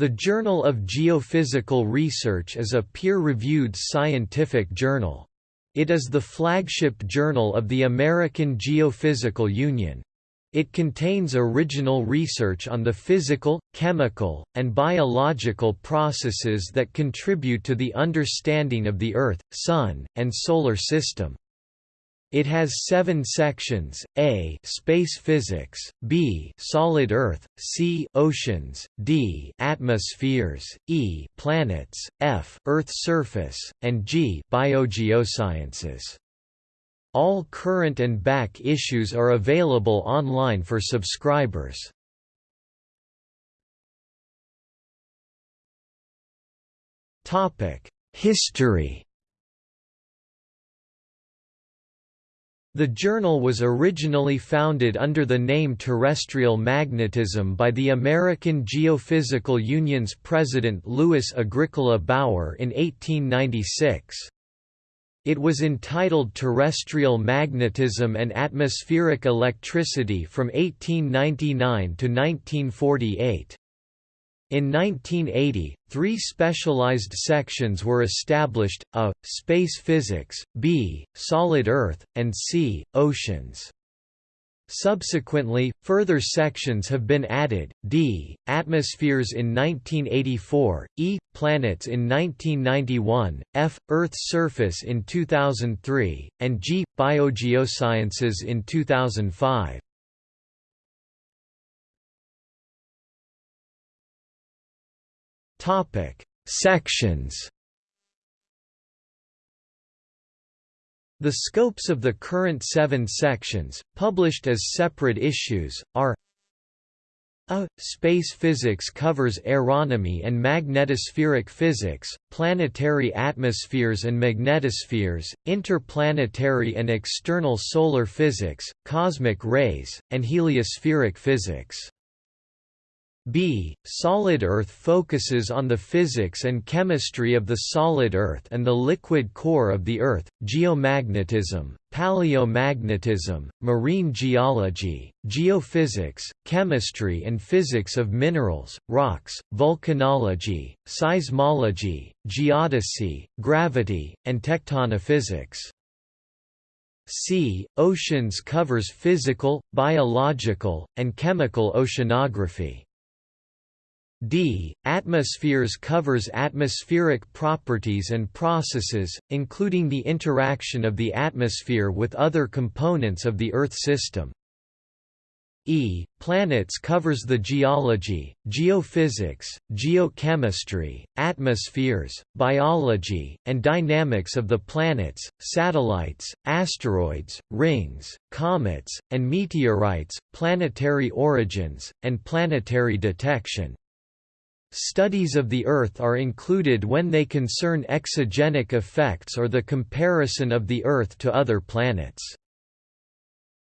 The Journal of Geophysical Research is a peer-reviewed scientific journal. It is the flagship journal of the American Geophysical Union. It contains original research on the physical, chemical, and biological processes that contribute to the understanding of the Earth, Sun, and Solar System. It has seven sections, A space physics, B solid Earth, C oceans, D atmospheres, E planets, F Earth surface, and G biogeosciences. All current and back issues are available online for subscribers. History The journal was originally founded under the name Terrestrial Magnetism by the American Geophysical Union's president Louis Agricola Bauer in 1896. It was entitled Terrestrial Magnetism and Atmospheric Electricity from 1899 to 1948. In 1980, three specialized sections were established, A, Space Physics, B, Solid Earth, and C, Oceans. Subsequently, further sections have been added, D, Atmospheres in 1984, E, Planets in 1991, F, Earth's Surface in 2003, and G, Biogeosciences in 2005. Topic: Sections. The scopes of the current seven sections, published as separate issues, are a. Space physics covers aeronomy and magnetospheric physics, planetary atmospheres and magnetospheres, interplanetary and external solar physics, cosmic rays, and heliospheric physics. B. Solid Earth focuses on the physics and chemistry of the solid Earth and the liquid core of the Earth, geomagnetism, paleomagnetism, marine geology, geophysics, chemistry and physics of minerals, rocks, volcanology, seismology, geodesy, gravity, and tectonophysics. C. Oceans covers physical, biological, and chemical oceanography. D. Atmospheres covers atmospheric properties and processes, including the interaction of the atmosphere with other components of the Earth system. E. Planets covers the geology, geophysics, geochemistry, atmospheres, biology, and dynamics of the planets, satellites, asteroids, rings, comets, and meteorites, planetary origins, and planetary detection. Studies of the Earth are included when they concern exogenic effects or the comparison of the Earth to other planets.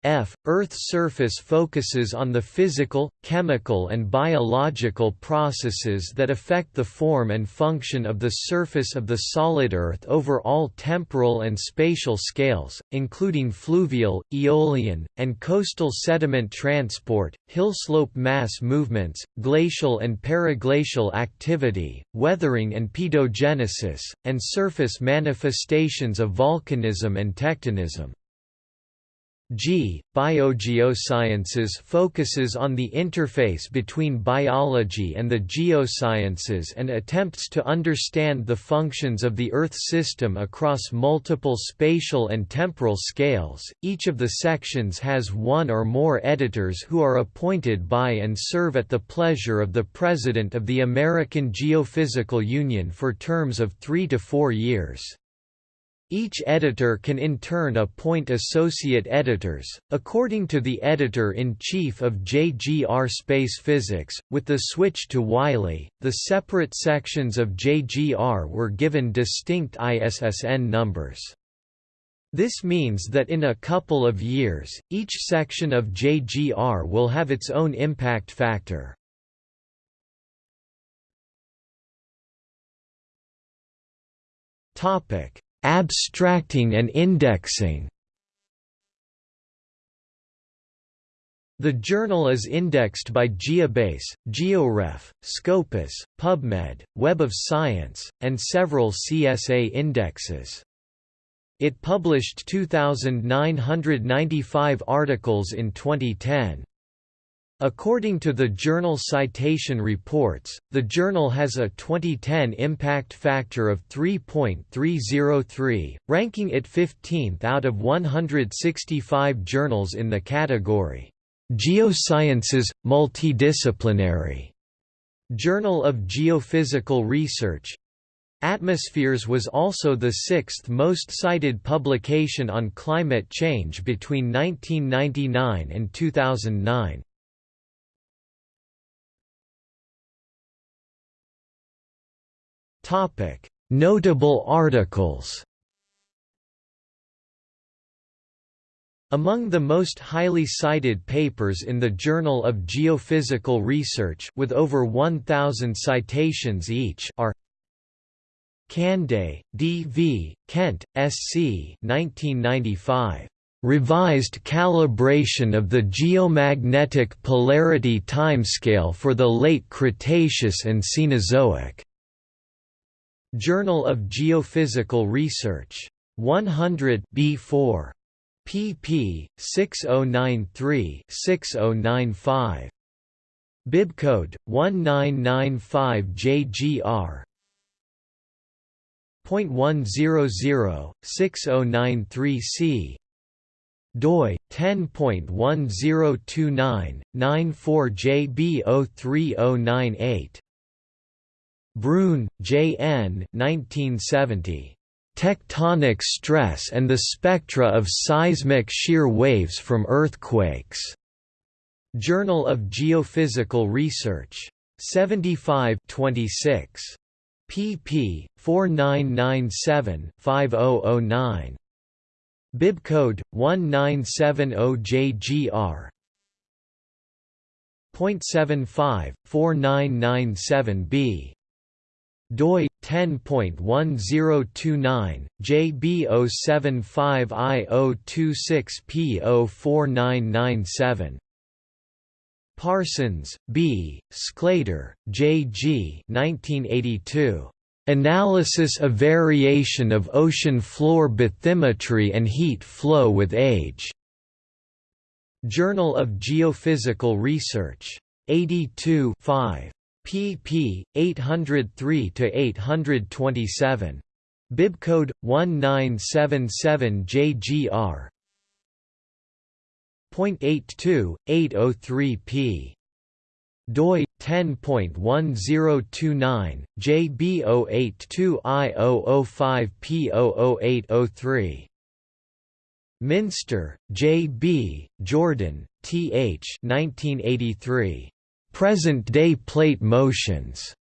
F. Earth's surface focuses on the physical, chemical and biological processes that affect the form and function of the surface of the solid Earth over all temporal and spatial scales, including fluvial, aeolian, and coastal sediment transport, hillslope mass movements, glacial and periglacial activity, weathering and pedogenesis, and surface manifestations of volcanism and tectonism. G. Biogeosciences focuses on the interface between biology and the geosciences and attempts to understand the functions of the Earth system across multiple spatial and temporal scales. Each of the sections has one or more editors who are appointed by and serve at the pleasure of the President of the American Geophysical Union for terms of three to four years. Each editor can in turn appoint associate editors, according to the editor-in-chief of JGR Space Physics. With the switch to Wiley, the separate sections of JGR were given distinct ISSN numbers. This means that in a couple of years, each section of JGR will have its own impact factor. Topic: Abstracting and indexing The journal is indexed by GeoBase, GeoRef, Scopus, PubMed, Web of Science, and several CSA indexes. It published 2,995 articles in 2010. According to the Journal Citation Reports, the journal has a 2010 impact factor of 3.303, ranking it 15th out of 165 journals in the category Geosciences – Multidisciplinary Journal of Geophysical Research Atmospheres was also the sixth most cited publication on climate change between 1999 and 2009. Notable articles Among the most highly cited papers in the Journal of Geophysical Research with over 1,000 citations each are Cande, D. V., Kent, S. C. 1995. Revised calibration of the geomagnetic polarity timescale for the late Cretaceous and Cenozoic. Journal of Geophysical Research. 100 B4 pp. 6093-6095. Bibcode 1995JGR. .100-6093C doi 10.1029-94JB03098 Brune, J. N. 1970. Tectonic stress and the spectra of seismic shear waves from earthquakes. Journal of Geophysical Research. 75 26. pp. 4997-5009. Bibcode 1970JGR. .75 4997b doi 10.1029 JB075I026P04997 Parsons, B., Sclater, J. G. 1982. Analysis of variation of ocean floor bathymetry and heat flow with age. Journal of Geophysical Research. 82 5 pp. 803–827. Bibcode 1977JGR. 0.82, 803p. doi 10.1029 JB082I005P00803 Minster, J. B., Jordan, T. H. 1983. Present-day plate motions.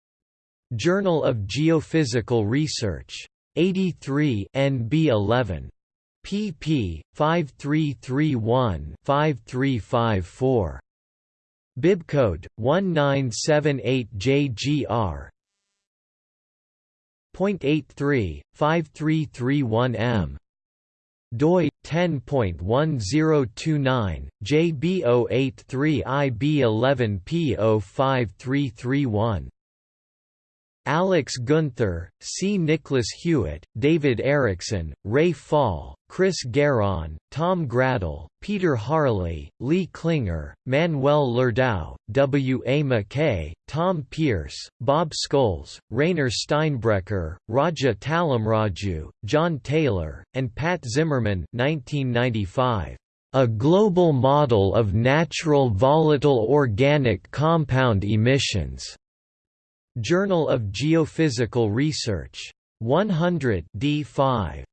Journal of Geophysical Research. 83 NB 11. pp. 5331-5354. Bibcode 1978JGR. .83 5331M doi 10.1029 JB083IB11P05331 Alex Guenther, C. Nicholas Hewitt, David Erickson, Ray Fall, Chris Geron, Tom Graedel, Peter Harley, Lee Klinger, Manuel Lerdau, W. A. McKay, Tom Pierce, Bob Scholes, Rainer Steinbrecher, Raja Tallamraju, John Taylor, and Pat Zimmerman 1995. A Global Model of Natural Volatile Organic Compound Emissions. Journal of Geophysical Research. 100 D5.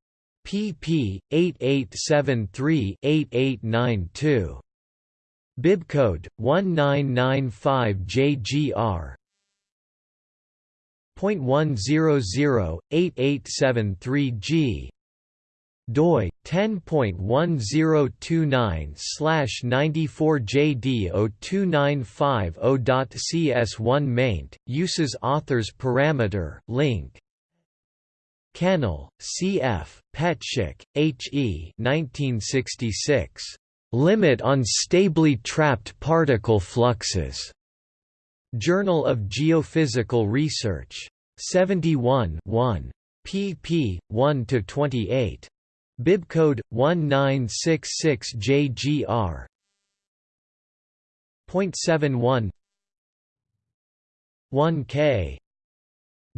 pp. 8873-8892. Bibcode 1995JGR. .100-8873G doi 10.1029/94JD02950.cs1 maint uses authors parameter link Kennel, C. F., Petschek, H. E. 1966. Limit on stably trapped particle fluxes. Journal of Geophysical Research. 71 1. pp. 1–28. Bibcode 1966JGR. Point seven one 1K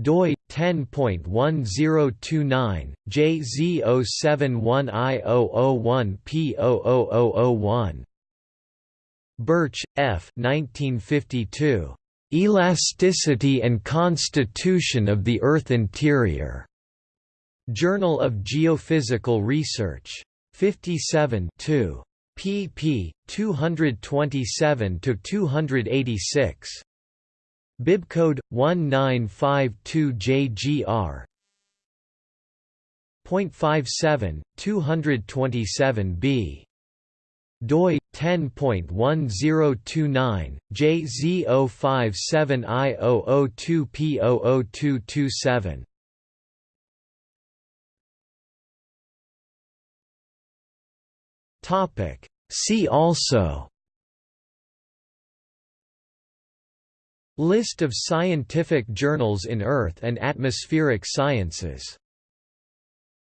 doi 10.1029 JZ071I001P00001 Birch, F. 1952. Elasticity and Constitution of the Earth Interior. Journal of Geophysical Research. 57 2 pp. 227–286. Bibcode 1952JGR. Point 57 227b doi 10.1029 JZ057I002P00227 Topic. See also List of scientific journals in Earth and atmospheric sciences